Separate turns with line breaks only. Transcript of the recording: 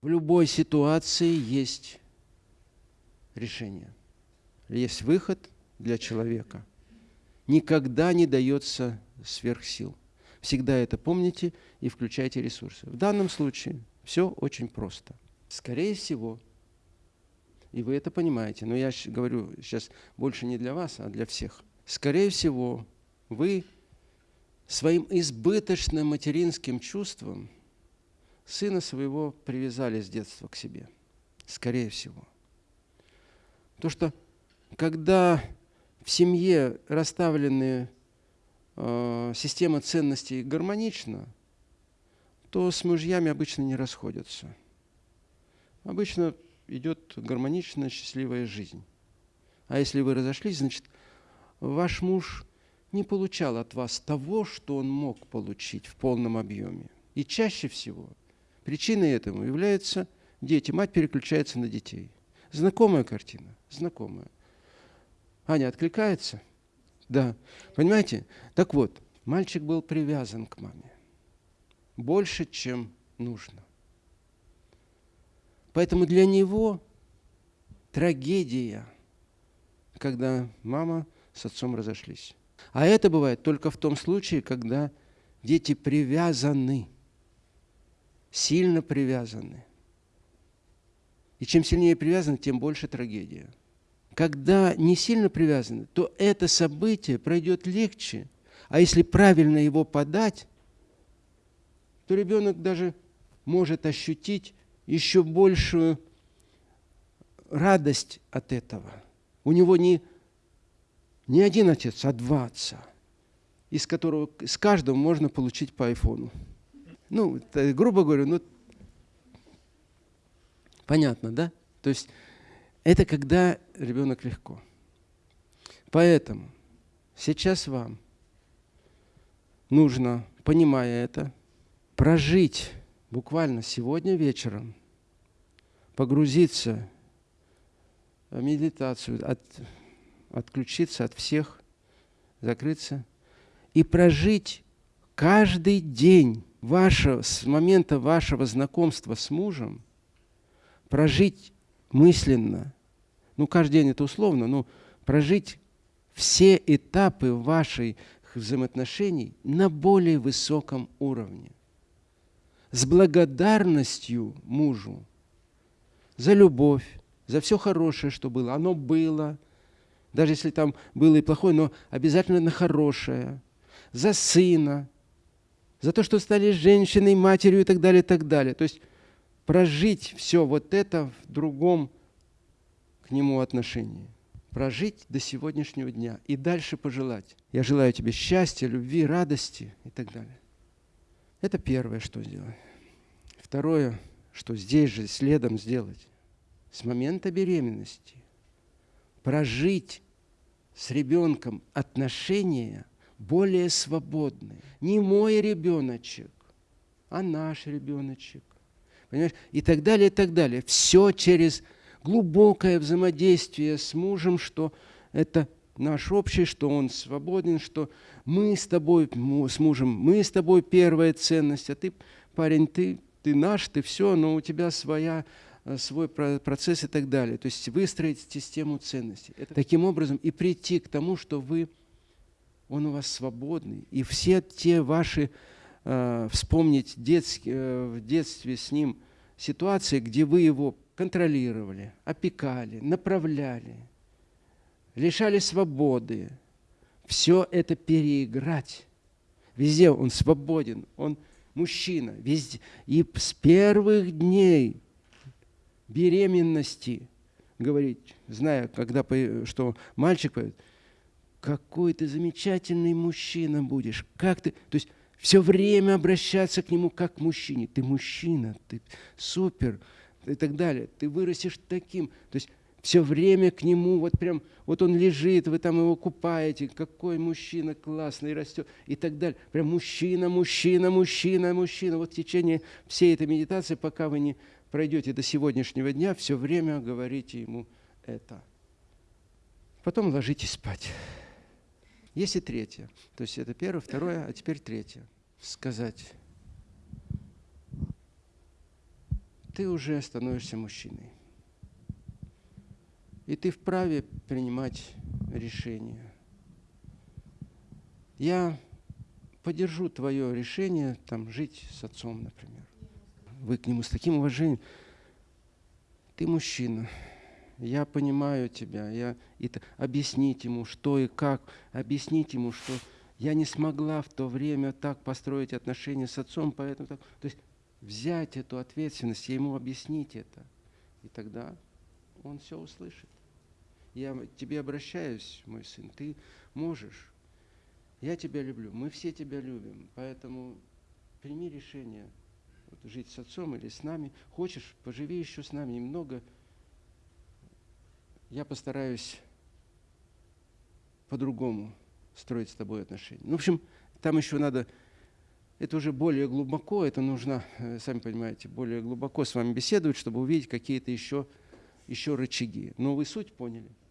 В любой ситуации есть решение, есть выход для человека. Никогда не дается сверхсил. Всегда это помните и включайте ресурсы. В данном случае все очень просто. Скорее всего, и вы это понимаете, но я говорю сейчас больше не для вас, а для всех. Скорее всего, вы своим избыточным материнским чувством сына своего привязали с детства к себе. Скорее всего. То, что когда в семье расставлены э, система ценностей гармонична, то с мужьями обычно не расходятся. Обычно идет гармоничная, счастливая жизнь. А если вы разошлись, значит, ваш муж не получал от вас того, что он мог получить в полном объеме. И чаще всего причиной этому являются дети. Мать переключается на детей. Знакомая картина? Знакомая. Аня откликается? Да. Понимаете? Так вот, мальчик был привязан к маме. Больше, чем нужно. Поэтому для него трагедия, когда мама с отцом разошлись. А это бывает только в том случае, когда дети привязаны, сильно привязаны. И чем сильнее привязаны, тем больше трагедия. Когда не сильно привязаны, то это событие пройдет легче. А если правильно его подать, то ребенок даже может ощутить еще большую радость от этого. У него не не один отец, а два отца, из которого с каждого можно получить по айфону. Ну, грубо говоря, ну, понятно, да? То есть это когда ребенок легко. Поэтому сейчас вам нужно, понимая это, прожить буквально сегодня вечером, погрузиться в медитацию, от, отключиться от всех, закрыться и прожить каждый день вашего, с момента вашего знакомства с мужем, прожить мысленно, ну каждый день это условно, но прожить все этапы ваших взаимоотношений на более высоком уровне. С благодарностью мужу за любовь, за все хорошее, что было. Оно было – даже если там было и плохое, но обязательно на хорошее, за сына, за то, что стали женщиной, матерью и так далее, и так далее. То есть прожить все вот это в другом к нему отношении. Прожить до сегодняшнего дня и дальше пожелать. Я желаю тебе счастья, любви, радости и так далее. Это первое, что сделать. Второе, что здесь же следом сделать. С момента беременности прожить с ребенком отношения более свободные. Не мой ребеночек, а наш ребеночек. Понимаешь? И так далее, и так далее. Все через глубокое взаимодействие с мужем, что это наш общий, что он свободен, что мы с тобой, с мужем, мы с тобой первая ценность, а ты, парень, ты, ты наш, ты все, но у тебя своя Э, свой процесс и так далее. То есть выстроить систему ценностей. Это таким образом и прийти к тому, что вы, он у вас свободный. И все те ваши, э, вспомнить детские, э, в детстве с ним ситуации, где вы его контролировали, опекали, направляли, лишали свободы. Все это переиграть. Везде он свободен, он мужчина. Везде. И с первых дней беременности говорить, зная, когда, что мальчик поет, какой ты замечательный мужчина будешь, как ты, то есть все время обращаться к нему как к мужчине. Ты мужчина, ты супер и так далее. Ты вырастешь таким. То есть все время к нему, вот прям, вот он лежит, вы там его купаете, какой мужчина классный растет и так далее. Прям мужчина, мужчина, мужчина, мужчина. Вот в течение всей этой медитации, пока вы не пройдете до сегодняшнего дня, все время говорите ему это. Потом ложитесь спать. Есть и третье. То есть это первое, второе, а теперь третье. Сказать, ты уже становишься мужчиной. И ты вправе принимать решения. Я поддержу твое решение там, жить с отцом, например. Вы к нему с таким уважением. Ты мужчина. Я понимаю тебя. Я... Это... Объяснить ему, что и как. Объяснить ему, что я не смогла в то время так построить отношения с отцом, поэтому так. То есть взять эту ответственность и ему объяснить это. И тогда он все услышит. Я к тебе обращаюсь, мой сын, ты можешь. Я тебя люблю, мы все тебя любим, поэтому прими решение вот, жить с отцом или с нами. Хочешь, поживи еще с нами немного. Я постараюсь по-другому строить с тобой отношения. Ну, в общем, там еще надо, это уже более глубоко, это нужно, э, сами понимаете, более глубоко с вами беседовать, чтобы увидеть какие-то еще, еще рычаги. Но вы суть поняли.